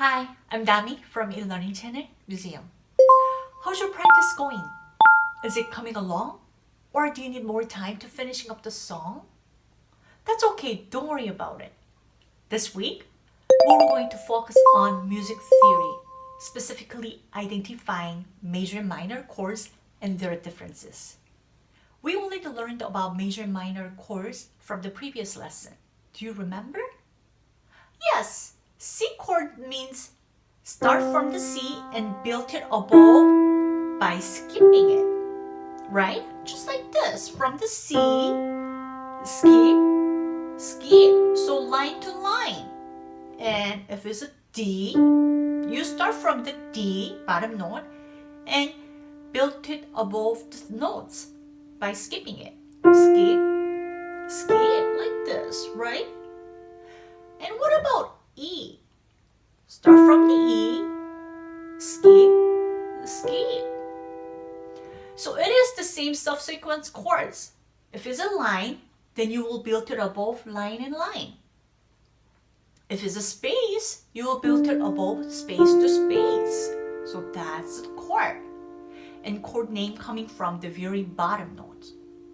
Hi, I'm Dami from eLearning Channel Museum. How's your practice going? Is it coming along? Or do you need more time to finishing up the song? That's okay, don't worry about it. This week, we're going to focus on music theory, specifically identifying major and minor chords and their differences. We already learned about major and minor chords from the previous lesson. Do you remember? Yes, C chord means start from the C and build it above by skipping it. Right? Just like this. From the C, skip, skip. So line to line. And if it's a D, you start from the D, bottom note, and build it above the notes by skipping it. Skip, skip, like this, right? And what about E. Start from the E, skip, skip. So it is the same subsequence chords. If it's a line, then you will build it above line and line. If it's a space, you will build it above space to space. So that's the chord. And chord name coming from the very bottom note.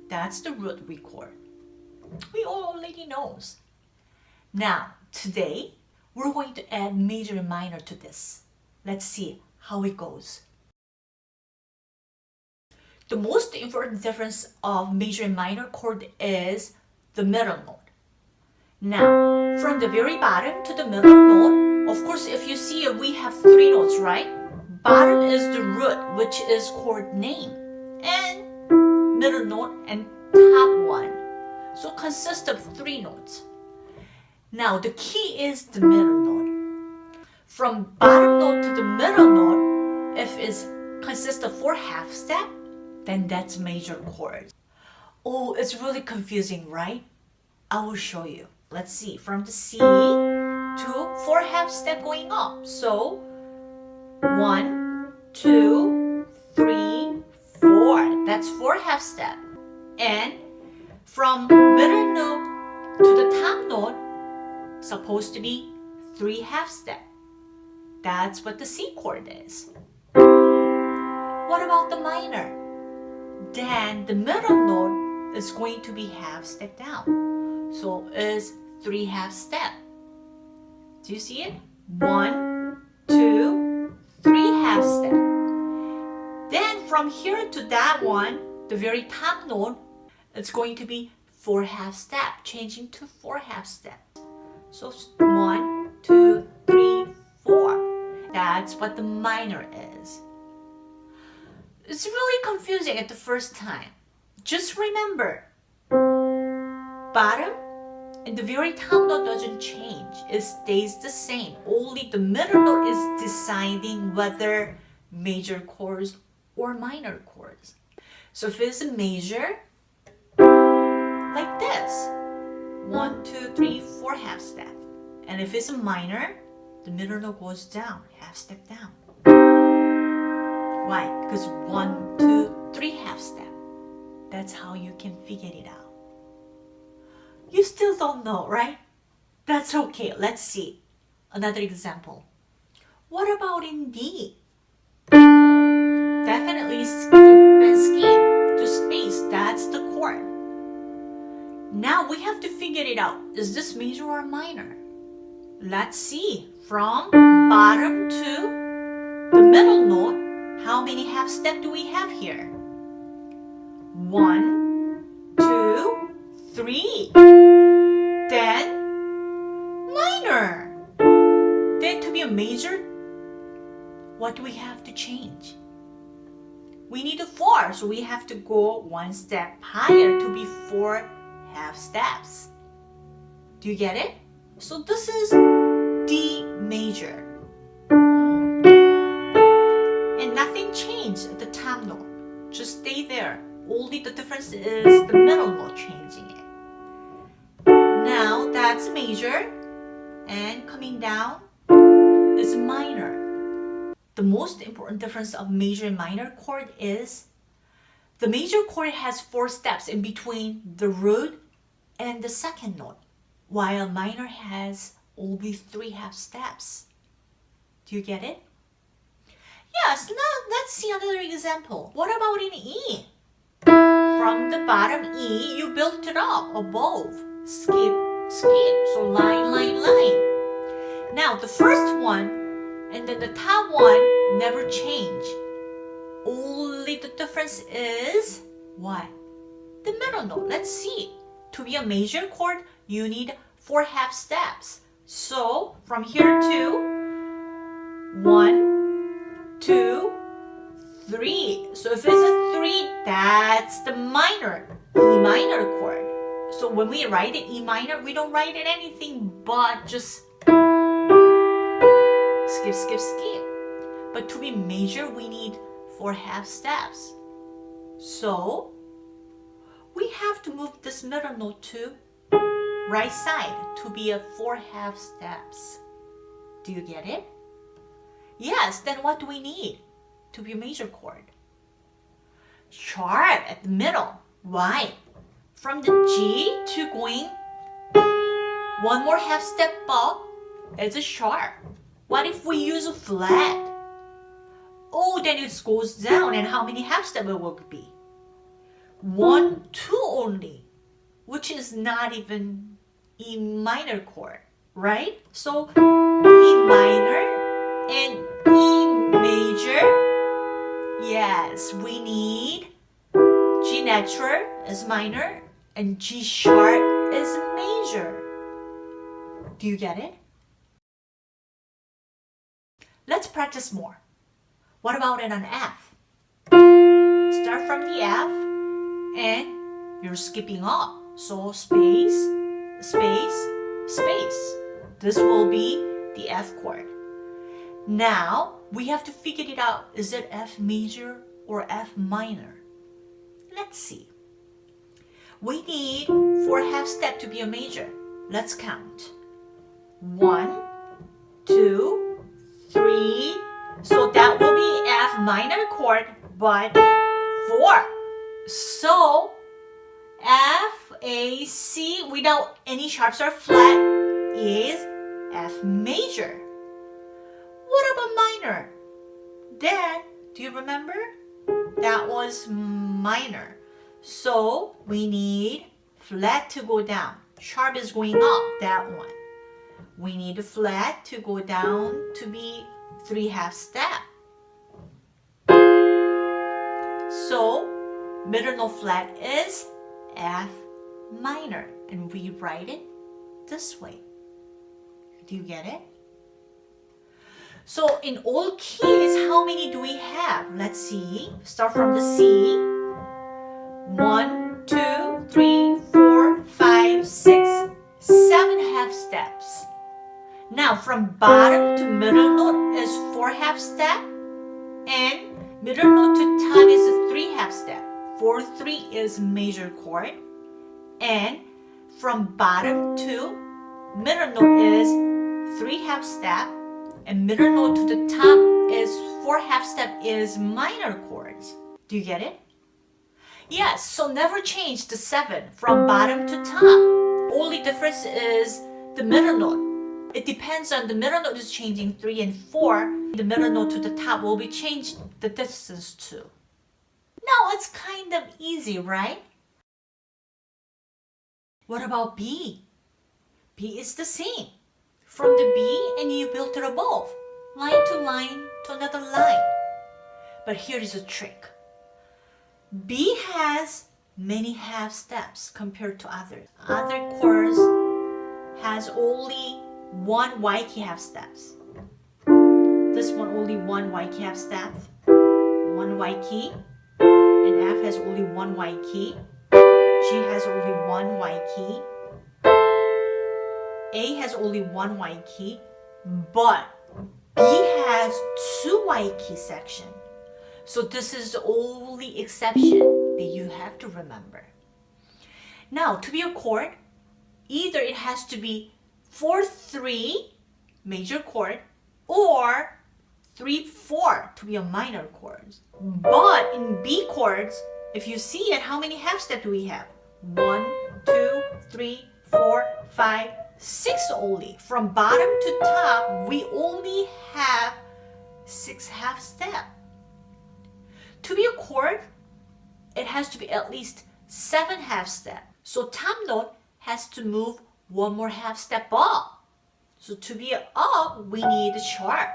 That's the root we chord. We all already knows. Now, today, we're going to add major and minor to this. Let's see how it goes. The most important difference of major and minor chord is the middle note. Now, from the very bottom to the middle note, of course, if you see it, we have three notes, right? Bottom is the root, which is chord name, and middle note and top one. So consists of three notes. Now the key is the middle note. From bottom note to the middle note, if it consists of four half step, then that's major chord. Oh, it's really confusing, right? I will show you. Let's see, from the C to four half step going up. So one, two, three, four. That's four half step. And from middle note to the top note, supposed to be three half step. That's what the C chord is. What about the minor? Then the middle note is going to be half step down. So it's three half step. Do you see it? One, two, three half step. Then from here to that one, the very top note, it's going to be four half step, changing to four half step. So one, two, three, four. That's what the minor is. It's really confusing at the first time. Just remember, bottom and the very top note doesn't change. It stays the same. Only the middle note is deciding whether major chords or minor chords. So if it's a major, like this, one, two, three, four half step. And if it's a minor, the middle note goes down, half step down. Why? Because one, two, three half step. That's how you can figure it out. You still don't know, right? That's okay. Let's see. Another example. What about in D? Definitely skip and skip Now we have to figure it out. Is this major or minor? Let's see. From bottom to the middle note, how many half steps do we have here? One, two, three. Then minor. Then to be a major, what do we have to change? We need a four, so we have to go one step higher to be four half steps. Do you get it? So this is D major. And nothing changed at the top note. Just stay there. Only the difference is the middle note changing it. Now that's major. And coming down is minor. The most important difference of major and minor chord is the major chord has four steps in between the root and the second note, while minor has only three half steps. Do you get it? Yes, now let's see another example. What about in E? From the bottom E, you built it up above. Skip, skip. So line, line, line. Now the first one and then the top one never change. Only the difference is what? The middle note. Let's see. To be a major chord, you need four half steps. So from here to one, two, three. So if it's a three, that's the minor, E minor chord. So when we write it E minor, we don't write it anything but just skip, skip, skip. But to be major, we need four half steps. So we have to move this middle note to right side to be a four half steps. Do you get it? Yes, then what do we need to be a major chord? Sharp at the middle. Why? From the G to going one more half step up, it's a sharp. What if we use a flat? Oh, then it goes down and how many half step it will be? One, two only, which is not even E minor chord, right? So E minor and E major. Yes, we need G natural is minor and G sharp is major. Do you get it? Let's practice more. What about in an F? Start from the F and you're skipping up. So space, space, space. This will be the F chord. Now we have to figure it out. Is it F major or F minor? Let's see. We need four half step to be a major. Let's count. One, two, three. So that will be F minor chord, but four. So F, A, C without any sharps or flat is F major. What about minor? Then, do you remember? That was minor. So we need flat to go down. Sharp is going up, that one. We need flat to go down to be three half step. So middle note flat is F minor and we write it this way. Do you get it? So in all keys, how many do we have? Let's see. Start from the C. One, two, three, four, five, six, seven half steps. Now from bottom to middle note is four half step and middle note to top is three half step. Four, three is major chord and from bottom to middle note is three half step and middle note to the top is four half step is minor chords. Do you get it? Yes, so never change the seven from bottom to top. Only difference is the middle note. It depends on the middle note is changing three and four. The middle note to the top will be changed the distance too. Now it's kind of easy, right? What about B? B is the same from the B and you built it above, line to line to another line. But here is a trick. B has many half steps compared to others. Other chords has only one Y key half steps. This one only one Y key half step, one Y key, and F has only one Y key. G has only one Y key, a has only one Y key, but B has two Y key section. So this is the only exception that you have to remember. Now, to be a chord, either it has to be 4-3 major chord or 3-4 to be a minor chord. But in B chords, if you see it, how many half steps do we have? One, two, three, four, five, six only. From bottom to top, we only have six half step. To be a chord, it has to be at least seven half step. So top note has to move one more half step up. So to be up, we need a sharp.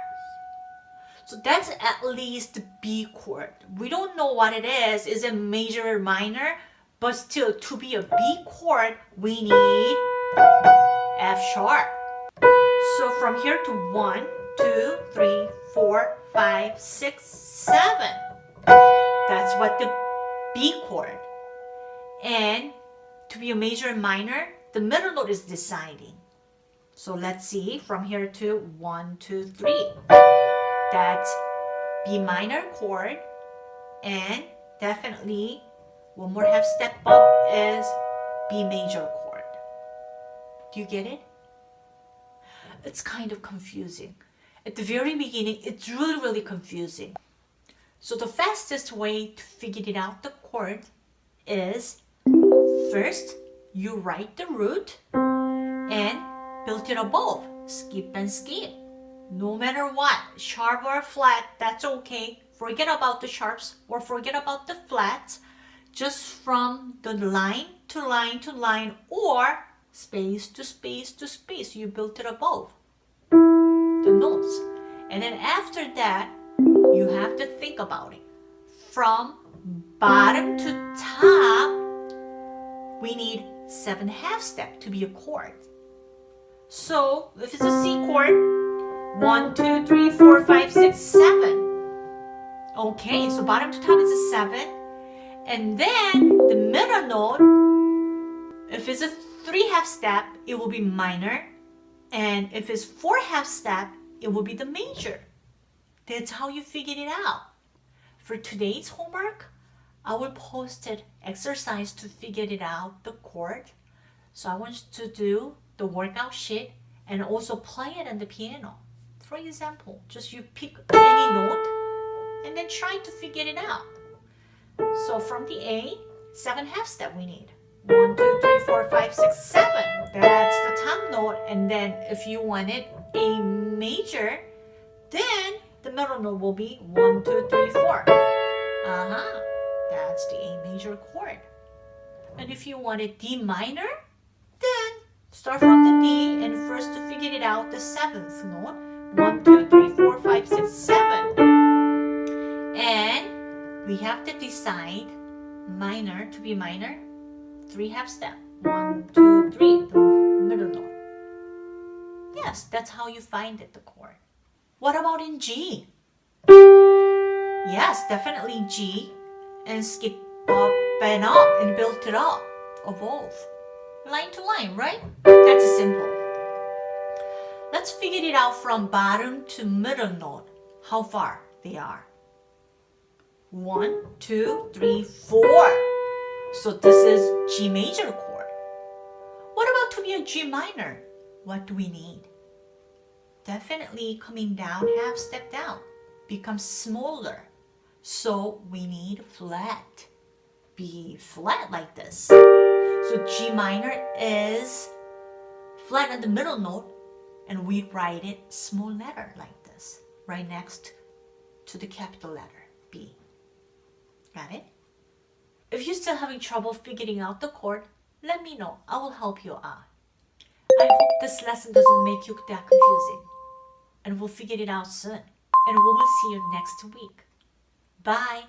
So that's at least B chord. We don't know what it is. Is it major or minor? But still, to be a B chord, we need F sharp. So from here to one, two, three, four, five, six, seven. That's what the B chord. And to be a major and minor, the middle note is deciding. So let's see from here to one, two, three. That's B minor chord and definitely one more half step up is B major chord. Do you get it? It's kind of confusing. At the very beginning, it's really, really confusing. So the fastest way to figure it out the chord is first you write the root and build it above. Skip and skip. No matter what, sharp or flat, that's okay. Forget about the sharps or forget about the flats. Just from the line to line to line or space to space to space, you built it above the notes. And then after that, you have to think about it. From bottom to top, we need seven half step to be a chord. So if it's a C chord, one, two, three, four, five, six, seven. Okay, so bottom to top is a seven. And then the middle note, if it's a three half step, it will be minor. And if it's four half step, it will be the major. That's how you figured it out. For today's homework, I will post an exercise to figure it out, the chord. So I want you to do the workout sheet and also play it on the piano. For example, just you pick any note and then try to figure it out. So from the A, seven half step we need. One, two, three, four, five, six, seven. That's the top note. And then if you wanted a major, then the middle note will be one, two, three, four. Uh-huh. That's the A major chord. And if you wanted D minor, then start from the D and first to figure it out the seventh note one, two, three, four, five, six, seven. And we have to decide minor to be minor. Three half step. One, two, three, middle note. Yes, that's how you find it, the chord. What about in G? Yes, definitely G. And skip up and up and build it up above. Line to line, right? That's simple. Let's figure it out from bottom to middle note, how far they are. One, two, three, four. So this is G major chord. What about to be a G minor? What do we need? Definitely coming down, half step down, becomes smaller. So we need flat. B flat like this. So G minor is flat on the middle note and we write it small letter like this, right next to the capital letter, B. Got it? If you're still having trouble figuring out the chord, let me know. I will help you out. I hope this lesson doesn't make you that confusing. And we'll figure it out soon. And we will see you next week. Bye.